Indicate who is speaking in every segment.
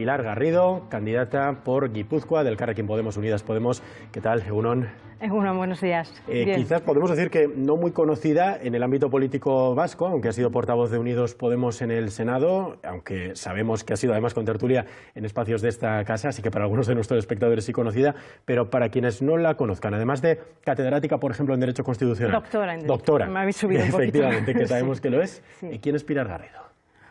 Speaker 1: Pilar Garrido, candidata por Guipúzcoa del Carrequín Podemos Unidas Podemos. ¿Qué tal, Egunon?
Speaker 2: Egunon, buenos días.
Speaker 1: Eh, quizás podemos decir que no muy conocida en el ámbito político vasco, aunque ha sido portavoz de Unidos Podemos en el Senado, aunque sabemos que ha sido además con tertulia en espacios de esta casa, así que para algunos de nuestros espectadores sí conocida, pero para quienes no la conozcan, además de catedrática, por ejemplo, en Derecho Constitucional.
Speaker 2: Doctora en Derecho.
Speaker 1: Doctora.
Speaker 2: Me habéis subido un
Speaker 1: Efectivamente,
Speaker 2: poquito.
Speaker 1: que sabemos que lo es.
Speaker 2: Sí.
Speaker 1: ¿Y quién es Pilar Garrido?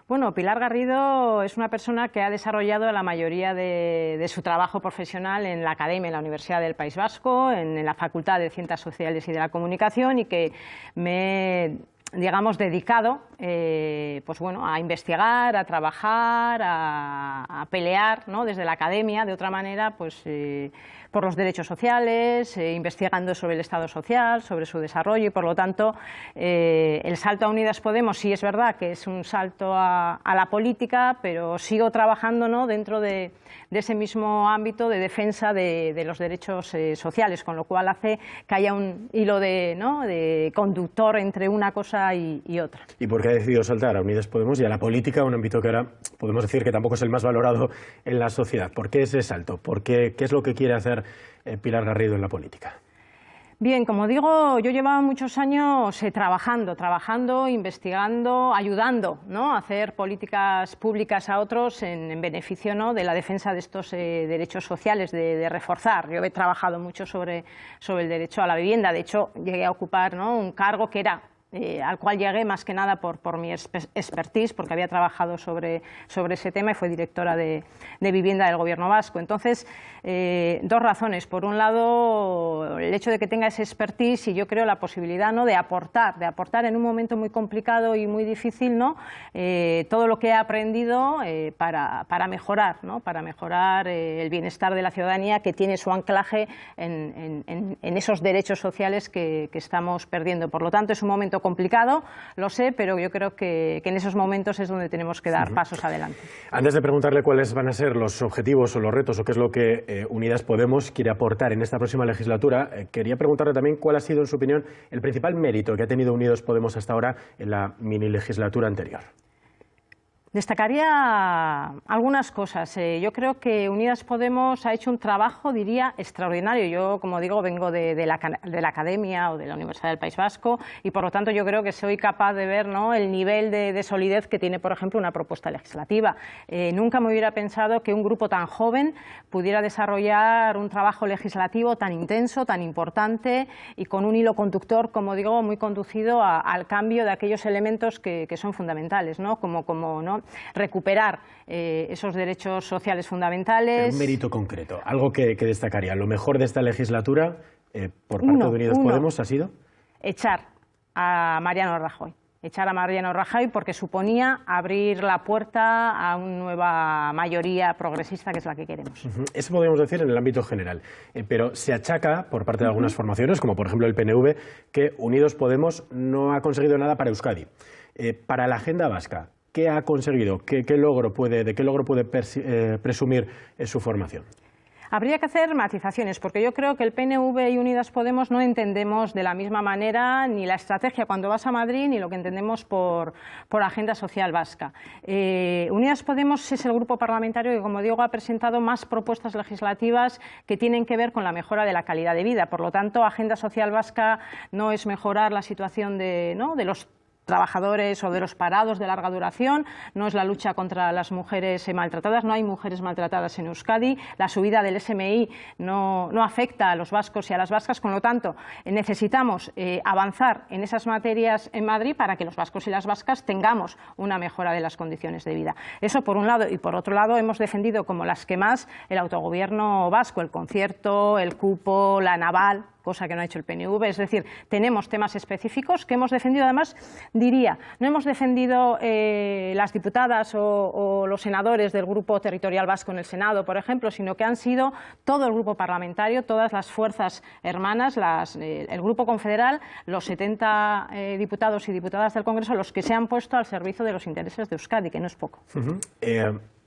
Speaker 2: Bueno, Pilar Garrido es una persona que ha desarrollado la mayoría de, su trabajo profesional en la Academia, en la Universidad del País Vasco, en, la Facultad de Ciencias Sociales y de la Comunicación y que me digamos, dedicado eh, pues bueno, a investigar, a trabajar, a, pelear ¿no? desde la academia, de otra manera, pues, eh, por los derechos sociales, eh, investigando sobre el Estado social, sobre su desarrollo y, por lo tanto, el salto a Unidas Podemos sí es verdad que es un salto a, la política, pero sigo trabajando ¿no? dentro de, ese mismo ámbito de defensa de, de los derechos sociales, con lo cual hace que haya un hilo de, ¿no? de conductor entre una cosa y, y otra.
Speaker 1: ¿Y por qué ha decidido saltar a Unidas Podemos y a la política, un ámbito que ahora podemos decir que tampoco es el más valorado en la sociedad? ¿Por qué ese salto? ¿Por qué, ¿Qué es lo que quiere hacer eh, Pilar Garrido en la política?
Speaker 2: Bien, como digo, yo llevaba muchos años eh, trabajando, trabajando, investigando, ayudando ¿no? a hacer políticas públicas a otros en, en beneficio ¿no? de la defensa de estos eh, derechos sociales, de, de, reforzar. Yo he trabajado mucho sobre, sobre el derecho a la vivienda, de hecho llegué a ocupar ¿no? un cargo que era eh, al cual llegué más que nada por, por mi expertise, porque había trabajado sobre, sobre ese tema y fue directora de, de vivienda del Gobierno vasco. Entonces, eh, dos razones. Por un lado, el hecho de que tenga ese expertise y yo creo la posibilidad ¿no? de aportar, de aportar en un momento muy complicado y muy difícil ¿no? eh, todo lo que he aprendido para, para, mejorar, ¿no? para mejorar el bienestar de la ciudadanía que tiene su anclaje en, en, en esos derechos sociales que, que estamos perdiendo. Por lo tanto, es un momento complicado, lo sé, pero yo creo que, que, en esos momentos es donde tenemos que dar uh -huh. pasos adelante.
Speaker 1: Antes de preguntarle cuáles van a ser los objetivos o los retos o qué es lo que eh, Unidas Podemos quiere aportar en esta próxima legislatura, eh, quería preguntarle también cuál ha sido, en su opinión, el principal mérito que ha tenido Unidos Podemos hasta ahora en la mini legislatura anterior.
Speaker 2: Destacaría algunas cosas. Eh, yo creo que Unidas Podemos ha hecho un trabajo, diría, extraordinario. Yo, como digo, vengo de, la, de, la, Academia o de la Universidad del País Vasco y, por lo tanto, yo creo que soy capaz de ver ¿no? el nivel de, de, solidez que tiene, por ejemplo, una propuesta legislativa. Eh, nunca me hubiera pensado que un grupo tan joven pudiera desarrollar un trabajo legislativo tan intenso, tan importante y con un hilo conductor, como digo, muy conducido a, al cambio de aquellos elementos que, que son fundamentales, ¿no? como, como ¿no? Recuperar eh, esos derechos sociales fundamentales.
Speaker 1: Pero un mérito concreto, algo que, que, destacaría. Lo mejor de esta legislatura, eh, por parte
Speaker 2: uno,
Speaker 1: de Unidas
Speaker 2: uno,
Speaker 1: Podemos, ha sido
Speaker 2: echar a Mariano Rajoy. Echar a Mariano Rajoy porque suponía abrir la puerta a una nueva mayoría progresista que es la que queremos.
Speaker 1: Uh -huh. Eso podríamos decir en el ámbito general. Eh, pero se achaca por parte de algunas uh -huh. formaciones, como por ejemplo el PNV, que Unidos Podemos no ha conseguido nada para Euskadi. Eh, para la agenda vasca, ¿Qué ha conseguido? ¿Qué, logro puede, ¿De qué logro puede eh, presumir en su formación?
Speaker 2: Habría que hacer matizaciones, porque yo creo que el PNV y Unidas Podemos no entendemos de la misma manera ni la estrategia cuando vas a Madrid ni lo que entendemos por, por agenda social vasca. Eh, Unidas Podemos es el grupo parlamentario que, como digo, ha presentado más propuestas legislativas que tienen que ver con la mejora de la calidad de vida. Por lo tanto, agenda social vasca no es mejorar la situación de, ¿no? de los trabajadores o de los parados de larga duración, no es la lucha contra las mujeres maltratadas, no hay mujeres maltratadas en Euskadi, la subida del SMI no, no afecta a los vascos y a las vascas, con lo tanto necesitamos eh, avanzar en esas materias en Madrid para que los vascos y las vascas tengamos una mejora de las condiciones de vida. Eso por un lado. Y por otro lado hemos defendido como las que más el autogobierno vasco, el concierto, el cupo, la naval, cosa que no ha hecho el PNV, es decir, tenemos temas específicos que hemos defendido, además, diría, no hemos defendido eh, las diputadas o, los senadores del Grupo Territorial Vasco en el Senado, por ejemplo, sino que han sido todo el grupo parlamentario, todas las fuerzas hermanas, las, eh, el Grupo Confederal, los 70 eh, diputados y diputadas del Congreso, los que se han puesto al servicio de los intereses de Euskadi, que no es poco.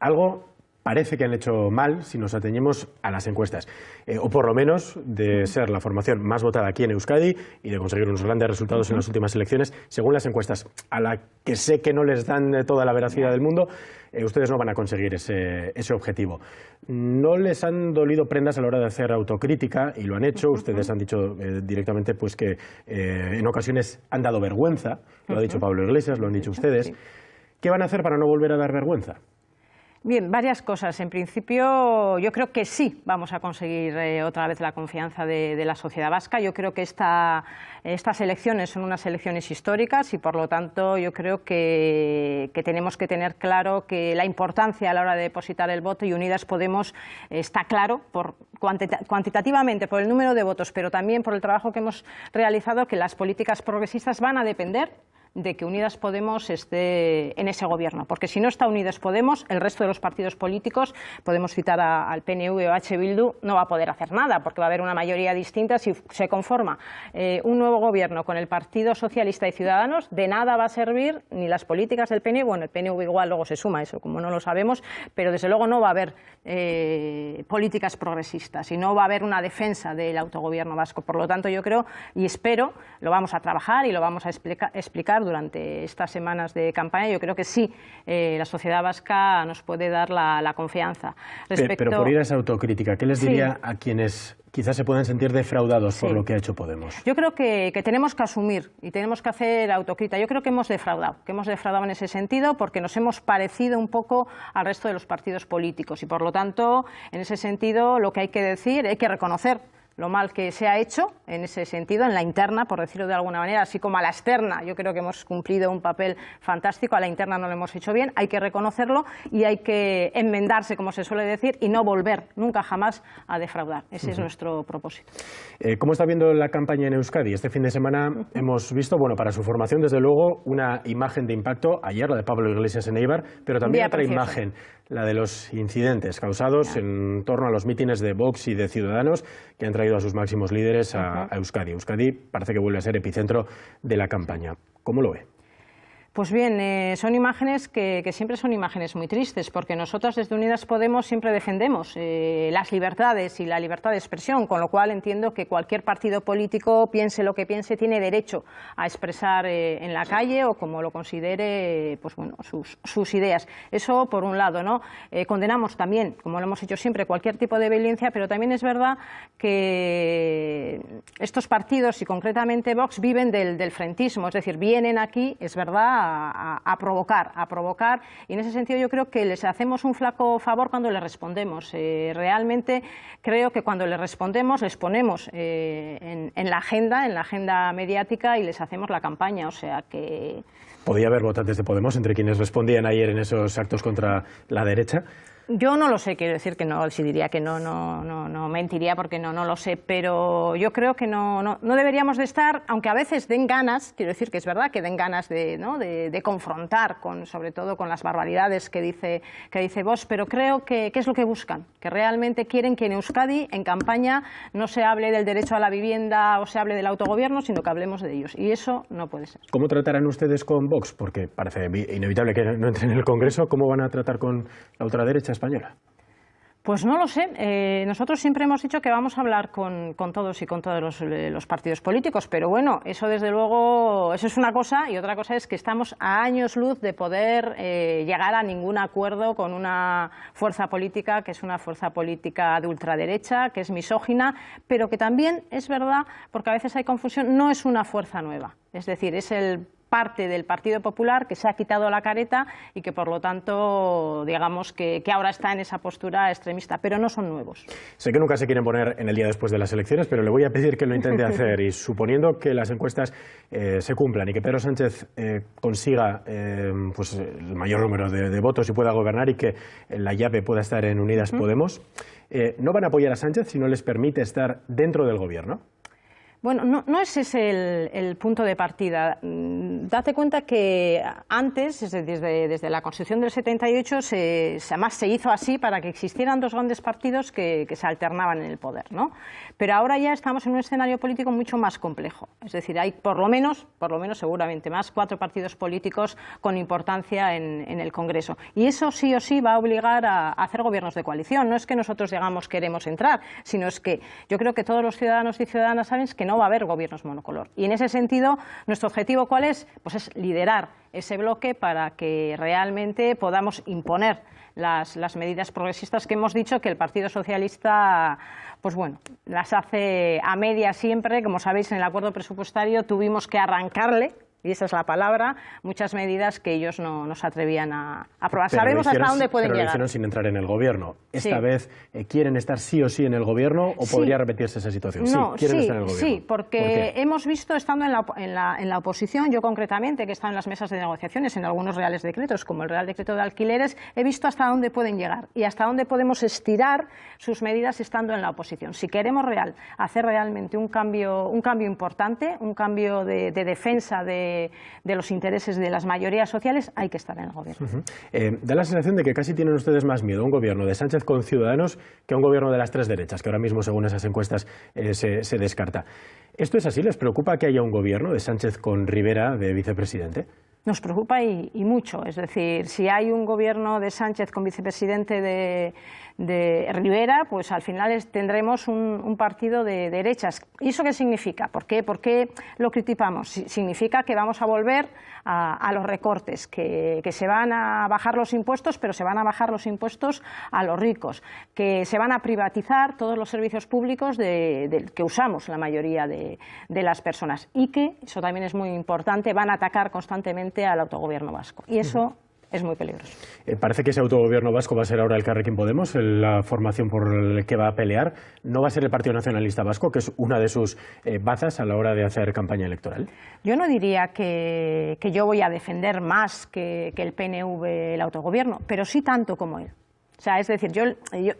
Speaker 1: Algo parece que han hecho mal si nos atañemos a las encuestas, eh, o por lo menos de ser la formación más votada aquí en Euskadi y de conseguir unos grandes resultados en las últimas elecciones, según las encuestas, a la que sé que no les dan toda la veracidad del mundo, eh, ustedes no van a conseguir ese, objetivo. No les han dolido prendas a la hora de hacer autocrítica y lo han hecho. Ustedes han dicho eh, directamente pues, que en ocasiones han dado vergüenza, lo ha dicho Pablo Iglesias, lo han dicho ustedes. ¿Qué van a hacer para no volver a dar vergüenza?
Speaker 2: Bien, varias cosas. En principio, yo creo que sí vamos a conseguir eh, otra vez la confianza de, la sociedad vasca. Yo creo que esta, estas elecciones son unas elecciones históricas y, por lo tanto, yo creo que, tenemos que tener claro que la importancia a la hora de depositar el voto y Unidas Podemos está claro por, cuantitativamente por el número de votos, pero también por el trabajo que hemos realizado, que las políticas progresistas van a depender de que Unidas Podemos esté en ese gobierno, porque si no está Unidas Podemos, el resto de los partidos políticos, podemos citar al PNV o H. Bildu, no va a poder hacer nada, porque va a haber una mayoría distinta si se conforma eh, un nuevo gobierno con el Partido Socialista y Ciudadanos, de nada va a servir ni las políticas del PNV, bueno, el PNV igual luego se suma eso, como no lo sabemos, pero desde luego no va a haber eh, políticas progresistas y no va a haber una defensa del autogobierno vasco. Por lo tanto, yo creo y espero, lo vamos a trabajar y lo vamos a explicar durante estas semanas de campaña, yo creo que sí, eh, la sociedad vasca nos puede dar la, confianza.
Speaker 1: Pero por ir a esa autocrítica, ¿qué les diría a quienes quizás se puedan sentir defraudados por lo que ha hecho Podemos.
Speaker 2: Yo creo que, tenemos que asumir y tenemos que hacer autocrítica. Yo creo que hemos defraudado, que hemos defraudado en ese sentido porque nos hemos parecido un poco al resto de los partidos políticos y por lo tanto, en ese sentido, lo que hay que decir, hay que reconocer lo mal que se ha hecho en ese sentido, en la interna, por decirlo de alguna manera, así como a la externa. Yo creo que hemos cumplido un papel fantástico, a la interna no lo hemos hecho bien, hay que reconocerlo y hay que enmendarse, como se suele decir, y no volver nunca jamás a defraudar. Ese es nuestro propósito.
Speaker 1: Eh, ¿Cómo está viendo la campaña en Euskadi? Este fin de semana hemos visto, bueno, para su formación, desde luego, una imagen de impacto, ayer la de Pablo Iglesias en Eibar, pero también otra imagen la de los incidentes causados en torno a los mítines de Vox y de Ciudadanos que han traído a sus máximos líderes a, a Euskadi. Euskadi parece que vuelve a ser epicentro de la campaña. ¿Cómo lo ve?
Speaker 2: Pues bien, eh, son imágenes que, siempre son imágenes muy tristes, porque nosotros desde Unidas Podemos siempre defendemos eh, las libertades y la libertad de expresión, con lo cual entiendo que cualquier partido político, piense lo que piense, tiene derecho a expresar eh, en la calle o como lo considere pues bueno, sus, ideas. Eso por un lado. ¿no? condenamos también, como lo hemos hecho siempre, cualquier tipo de violencia, pero también es verdad que estos partidos, y concretamente Vox, viven del, del frentismo, es decir, vienen aquí, es verdad, a, provocar, a provocar, y en ese sentido yo creo que les hacemos un flaco favor cuando les respondemos. Eh, realmente creo que cuando les respondemos les ponemos eh, en, la agenda, en la agenda mediática y les hacemos la campaña, o sea que...
Speaker 1: ¿Podía haber votantes de Podemos entre quienes respondían ayer en esos actos contra la derecha?
Speaker 2: Yo no lo sé, quiero decir que no, si diría que no, no, no, no mentiría porque no, no lo sé, pero yo creo que no, no, no, deberíamos de estar, aunque a veces den ganas, quiero decir que es verdad que den ganas de, ¿no? de, confrontar, con, sobre todo con las barbaridades que dice, que dice vos, pero creo que, es lo que buscan, que realmente quieren que en Euskadi, en campaña, no se hable del derecho a la vivienda o se hable del autogobierno, sino que hablemos de ellos, y eso no puede ser.
Speaker 1: ¿Cómo tratarán ustedes con Vox? Porque parece inevitable que no entren en el Congreso, ¿cómo van a tratar con la ultraderecha?
Speaker 2: Pues no lo sé. Eh, nosotros siempre hemos dicho que vamos a hablar con, todos y con todos eh, los, partidos políticos, pero bueno, eso desde luego, eso es una cosa y otra cosa es que estamos a años luz de poder eh, llegar a ningún acuerdo con una fuerza política que es una fuerza política de ultraderecha, que es misógina, pero que también es verdad, porque a veces hay confusión, no es una fuerza nueva. Es decir, es el parte del Partido Popular que se ha quitado la careta y que por lo tanto digamos que, ahora está en esa postura extremista, pero no son nuevos.
Speaker 1: Sé que nunca se quieren poner en el día después de las elecciones, pero le voy a pedir que lo intente hacer y suponiendo que las encuestas eh, se cumplan y que Pedro Sánchez eh, consiga eh, pues, el mayor número de, votos y pueda gobernar y que la llave pueda estar en Unidas Podemos, ¿no van a apoyar a Sánchez si no les permite estar dentro del gobierno?
Speaker 2: Bueno, no, no ese es el, punto de partida. Mm, date cuenta que antes, desde, la Constitución del 78, se, además se hizo así para que existieran dos grandes partidos que, se alternaban en el poder. ¿no? Pero ahora ya estamos en un escenario político mucho más complejo. Es decir, hay por lo menos, por lo menos seguramente más, cuatro partidos políticos con importancia en, el Congreso. Y eso sí o sí va a obligar a, hacer gobiernos de coalición. No es que nosotros llegamos, queremos entrar, sino es que yo creo que todos los ciudadanos y ciudadanas saben que no no va a haber gobiernos monocolor. Y en ese sentido, nuestro objetivo ¿cuál es? Pues es liderar ese bloque para que realmente podamos imponer las, medidas progresistas que hemos dicho que el Partido Socialista pues bueno, las hace a media siempre. Como sabéis, en el acuerdo presupuestario tuvimos que arrancarle y esa es la palabra, muchas medidas que ellos no, no se atrevían a aprobar. Sabemos hasta dónde pueden
Speaker 1: pero
Speaker 2: llegar.
Speaker 1: Lo hicieron sin entrar en el gobierno. ¿Esta vez eh, quieren estar sí o sí en el gobierno o podría repetirse esa situación?
Speaker 2: No,
Speaker 1: sí, quieren estar en
Speaker 2: el
Speaker 1: gobierno.
Speaker 2: Sí, porque hemos visto, estando en la, en, la, en la, oposición, yo concretamente, que he estado en las mesas de negociaciones en algunos reales decretos, como el Real Decreto de Alquileres, he visto hasta dónde pueden llegar y hasta dónde podemos estirar sus medidas estando en la oposición. Si queremos real, hacer realmente un cambio, un cambio importante, un cambio de, de defensa de, de los intereses de las mayorías sociales, hay que estar en el gobierno.
Speaker 1: Eh, da la sensación de que casi tienen ustedes más miedo a un gobierno de Sánchez con Ciudadanos que a un gobierno de las tres derechas, que ahora mismo, según esas encuestas, eh, se, descarta. ¿Esto es así? ¿Les preocupa que haya un gobierno de Sánchez con Rivera de vicepresidente?
Speaker 2: Nos preocupa y, mucho. Es decir, si hay un gobierno de Sánchez con vicepresidente de, Rivera, pues al final tendremos un, partido de, derechas. ¿Y eso qué significa? ¿Por qué, ¿Por qué lo criticamos? Significa que vamos a volver a, los recortes, que, se van a bajar los impuestos, pero se van a bajar los impuestos a los ricos, que se van a privatizar todos los servicios públicos de, que usamos la mayoría de, las personas y que, eso también es muy importante, van a atacar constantemente al autogobierno vasco. Y eso es muy peligroso.
Speaker 1: Eh, parece que ese autogobierno vasco va a ser ahora el Carrequín Podemos, la formación por la que va a pelear. ¿No va a ser el Partido Nacionalista Vasco, que es una de sus eh, bazas a la hora de hacer campaña electoral?
Speaker 2: Yo no diría que, yo voy a defender más que el PNV el autogobierno, pero sí tanto como él. O sea, es decir, yo,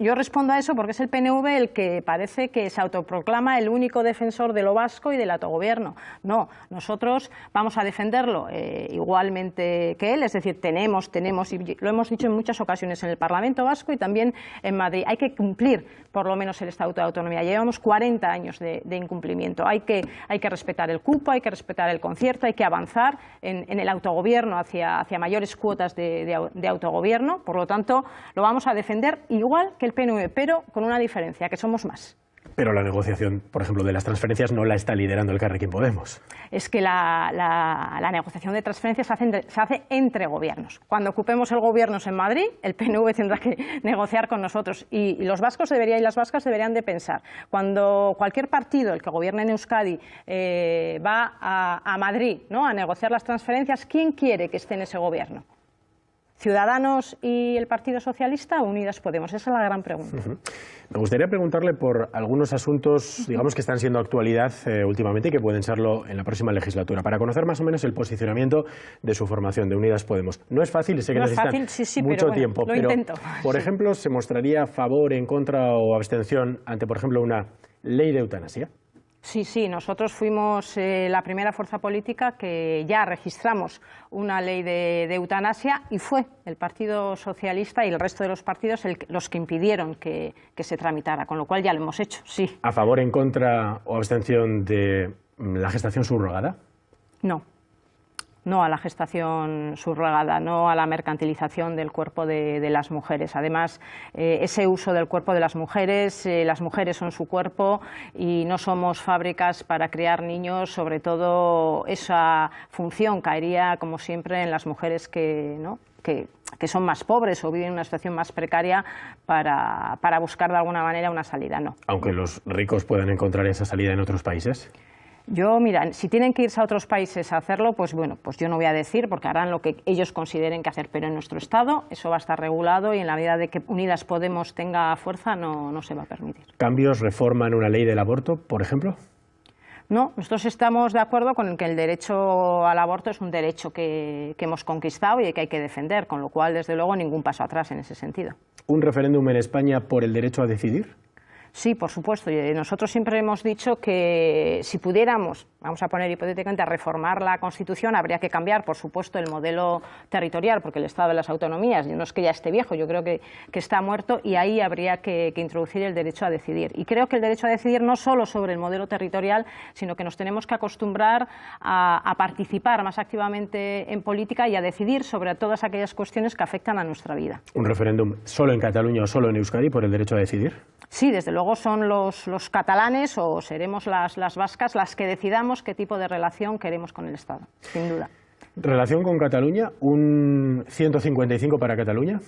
Speaker 2: yo, respondo a eso porque es el PNV el que parece que se autoproclama el único defensor de lo vasco y del autogobierno. No, nosotros vamos a defenderlo eh, igualmente que él, es decir, tenemos, tenemos, y lo hemos dicho en muchas ocasiones en el Parlamento Vasco y también en Madrid, hay que cumplir por lo menos el Estatuto de Autonomía. Llevamos 40 años de, incumplimiento. Hay que, hay que respetar el cupo, hay que respetar el concierto, hay que avanzar en, el autogobierno hacia, hacia mayores cuotas de, de autogobierno. Por lo tanto, lo vamos a defender igual que el PNV, pero con una diferencia, que somos más.
Speaker 1: Pero la negociación, por ejemplo, de las transferencias no la está liderando el Carrequín Podemos.
Speaker 2: Es que la, negociación de transferencias se hace, entre gobiernos. Cuando ocupemos el gobierno en Madrid, el PNV tendrá que negociar con nosotros. Y, los vascos deberían, y las vascas deberían de pensar, cuando cualquier partido, el que gobierne en Euskadi, eh, va a, a Madrid ¿no? a negociar las transferencias, ¿quién quiere que esté en ese gobierno? ¿Ciudadanos y el Partido Socialista o Unidas Podemos? Esa es la gran pregunta.
Speaker 1: Me gustaría preguntarle por algunos asuntos, digamos, que están siendo actualidad eh, últimamente y que pueden serlo en la próxima legislatura, para conocer más o menos el posicionamiento de su formación, de Unidas Podemos. No es fácil, sé que no necesitan mucho tiempo, pero, por ejemplo, ¿se mostraría a favor, en contra o abstención ante, por ejemplo, una ley de eutanasia?
Speaker 2: Sí, sí, nosotros fuimos eh, la primera fuerza política que ya registramos una ley de, eutanasia y fue el Partido Socialista y el resto de los partidos los que impidieron que, que, se tramitara, con lo cual ya lo hemos hecho, sí.
Speaker 1: ¿A favor, en contra o abstención de la gestación subrogada?
Speaker 2: No no a la gestación subrogada, no a la mercantilización del cuerpo de, las mujeres. Además, eh, ese uso del cuerpo de las mujeres, eh, las mujeres son su cuerpo y no somos fábricas para crear niños, sobre todo esa función caería, como siempre, en las mujeres que, que, son más pobres o viven en una situación más precaria para, para buscar de alguna manera una salida. No.
Speaker 1: Aunque los ricos puedan encontrar esa salida en otros países.
Speaker 2: Yo, mira, si tienen que irse a otros países a hacerlo, pues bueno, pues yo no voy a decir porque harán lo que ellos consideren que hacer, pero en nuestro Estado eso va a estar regulado y en la medida de que Unidas Podemos tenga fuerza no, no se va a permitir.
Speaker 1: ¿Cambios, reforma en una ley del aborto, por ejemplo?
Speaker 2: No, nosotros estamos de acuerdo con que el derecho al aborto es un derecho que, que, hemos conquistado y que hay que defender, con lo cual, desde luego, ningún paso atrás en ese sentido.
Speaker 1: ¿Un referéndum en España por el derecho a decidir?
Speaker 2: Sí, por supuesto. Nosotros siempre hemos dicho que si pudiéramos, vamos a poner hipotéticamente, a reformar la Constitución, habría que cambiar, por supuesto, el modelo territorial, porque el Estado de las autonomías, no es que ya esté viejo, yo creo que, está muerto, y ahí habría que, introducir el derecho a decidir. Y creo que el derecho a decidir no solo sobre el modelo territorial, sino que nos tenemos que acostumbrar a, a participar más activamente en política y a decidir sobre todas aquellas cuestiones que afectan a nuestra vida.
Speaker 1: ¿Un referéndum solo en Cataluña o solo en Euskadi por el derecho a decidir?
Speaker 2: Sí, desde luego son los, catalanes o seremos las, las vascas las que decidamos qué tipo de relación queremos con el Estado, sin duda.
Speaker 1: ¿Relación con Cataluña? ¿Un 155 para Cataluña?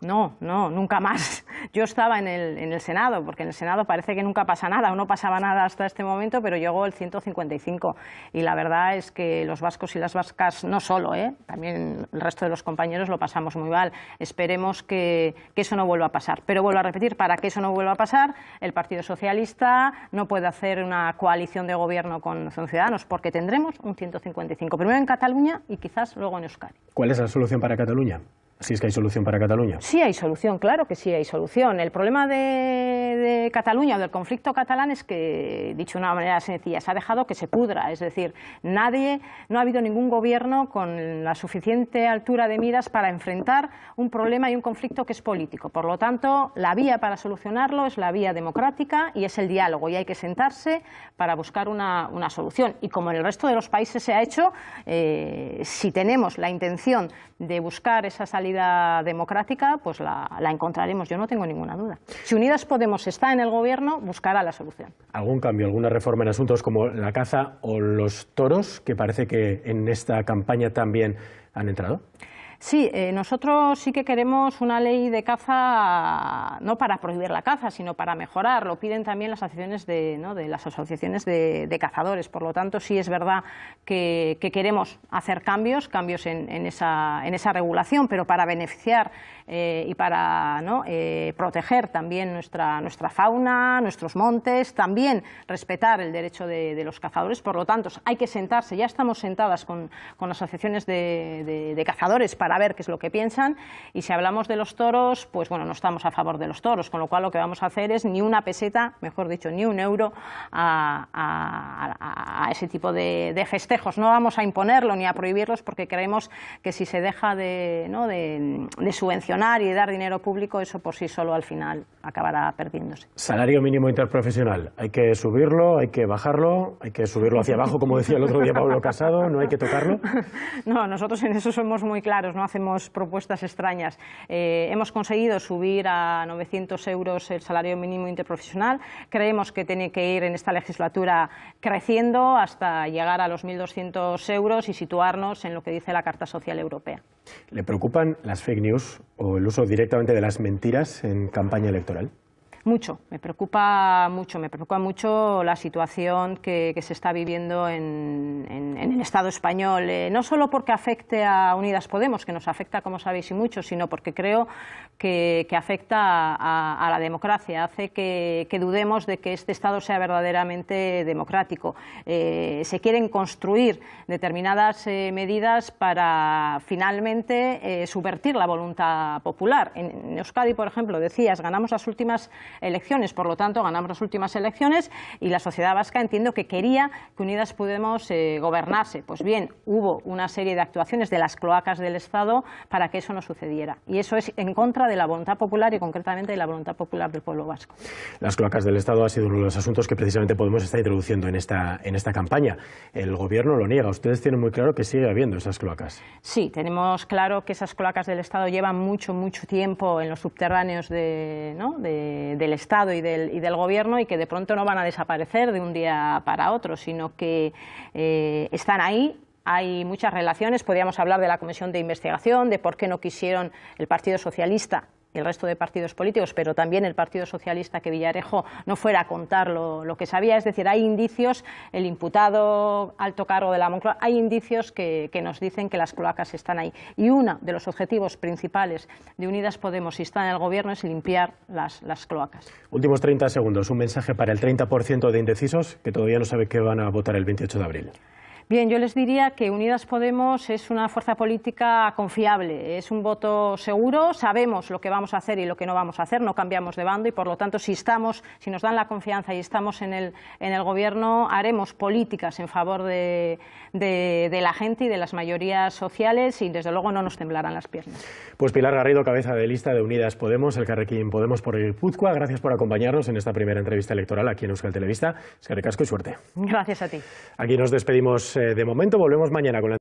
Speaker 2: No, no, nunca más. Yo estaba en el, en el, Senado, porque en el Senado parece que nunca pasa nada, o no pasaba nada hasta este momento, pero llegó el 155. Y la verdad es que los vascos y las vascas, no solo, ¿eh? también el resto de los compañeros lo pasamos muy mal. Esperemos que, que eso no vuelva a pasar. Pero vuelvo a repetir, para que eso no vuelva a pasar, el Partido Socialista no puede hacer una coalición de gobierno con Ciudadanos, porque tendremos un 155. Primero en Cataluña y quizás luego en Euskadi.
Speaker 1: ¿Cuál es la solución para Cataluña? Si es que hay solución para Cataluña.
Speaker 2: Sí hay solución, claro que sí hay solución. El problema de, Cataluña o del conflicto catalán es que, dicho de una manera sencilla, se ha dejado que se pudra. Es decir, nadie, no ha habido ningún gobierno con la suficiente altura de miras para enfrentar un problema y un conflicto que es político. Por lo tanto, la vía para solucionarlo es la vía democrática y es el diálogo. Y hay que sentarse para buscar una, solución. Y como en el resto de los países se ha hecho, eh, si tenemos la intención de buscar esa salida democrática, pues la, encontraremos, yo no tengo ninguna duda. Si Unidas Podemos está en el gobierno, buscará la solución.
Speaker 1: ¿Algún cambio, alguna reforma en asuntos como la caza o los toros, que parece que en esta campaña también han entrado?
Speaker 2: Sí, eh, nosotros sí que queremos una ley de caza, no para prohibir la caza, sino para mejorar. Lo piden también las asociaciones de, las asociaciones de, cazadores. Por lo tanto, sí es verdad que, queremos hacer cambios, cambios en, esa, en, esa, regulación, pero para beneficiar eh, y para eh, proteger también nuestra, nuestra fauna, nuestros montes, también respetar el derecho de, los cazadores. Por lo tanto, hay que sentarse, ya estamos sentadas con, con asociaciones de, de cazadores para ver qué es lo que piensan y si hablamos de los toros, pues bueno, no estamos a favor de los toros, con lo cual lo que vamos a hacer es ni una peseta, mejor dicho, ni un euro a, ese tipo de, festejos. No vamos a imponerlo ni a prohibirlos porque creemos que si se deja de, de, subvencionar y dar dinero público, eso por sí solo al final acabará perdiéndose.
Speaker 1: Salario mínimo interprofesional, hay que subirlo, hay que bajarlo, hay que subirlo hacia abajo, como decía el otro día Pablo Casado, no hay que tocarlo.
Speaker 2: No, nosotros en eso somos muy claros no hacemos propuestas extrañas. Eh, hemos conseguido subir a 900 euros el salario mínimo interprofesional. Creemos que tiene que ir en esta legislatura creciendo hasta llegar a los 1.200 euros y situarnos en lo que dice la Carta Social Europea.
Speaker 1: ¿Le preocupan las fake news o el uso directamente de las mentiras en campaña electoral?
Speaker 2: Mucho, me preocupa mucho, me preocupa mucho la situación que, se está viviendo en, el Estado español, eh, no solo porque afecte a Unidas Podemos, que nos afecta, como sabéis, y mucho, sino porque creo que, afecta a, la democracia, hace que, dudemos de que este Estado sea verdaderamente democrático. Eh, se quieren construir determinadas eh, medidas para finalmente subvertir la voluntad popular. En, Euskadi, por ejemplo, decías, ganamos las últimas elecciones, por lo tanto ganamos las últimas elecciones y la sociedad vasca entiendo que quería que Unidas Podemos eh, gobernase. Pues bien, hubo una serie de actuaciones de las cloacas del Estado para que eso no sucediera y eso es en contra de la voluntad popular y concretamente de la voluntad popular del pueblo vasco.
Speaker 1: Las cloacas del Estado ha sido uno de los asuntos que precisamente Podemos está introduciendo en esta, en esta campaña. El Gobierno lo niega. Ustedes tienen muy claro que sigue habiendo esas cloacas.
Speaker 2: Sí, tenemos claro que esas cloacas del Estado llevan mucho, mucho tiempo en los subterráneos de, ¿no? de del Estado y del, y del, Gobierno y que de pronto no van a desaparecer de un día para otro, sino que eh, están ahí, hay muchas relaciones, podríamos hablar de la comisión de investigación, de por qué no quisieron el Partido Socialista el resto de partidos políticos, pero también el Partido Socialista que Villarejo no fuera a contar lo, que sabía. Es decir, hay indicios, el imputado alto cargo de la Moncloa, hay indicios que, nos dicen que las cloacas están ahí. Y uno de los objetivos principales de Unidas Podemos, si está en el Gobierno, es limpiar las, las cloacas.
Speaker 1: Últimos 30 segundos, un mensaje para el 30% de indecisos que todavía no sabe qué van a votar el 28 de abril.
Speaker 2: Bien, yo les diría que Unidas Podemos es una fuerza política confiable, es un voto seguro, sabemos lo que vamos a hacer y lo que no vamos a hacer, no cambiamos de bando y por lo tanto si estamos, si nos dan la confianza y estamos en el, en el gobierno, haremos políticas en favor de, de, la gente y de las mayorías sociales y desde luego no nos temblarán las piernas.
Speaker 1: Pues Pilar Garrido, cabeza de lista de Unidas Podemos, el Carrequín Podemos por el Puzcoa, gracias por acompañarnos en esta primera entrevista electoral aquí en Euskal Televista. Es que y suerte.
Speaker 2: Gracias a ti.
Speaker 1: Aquí nos despedimos de momento, volvemos mañana con la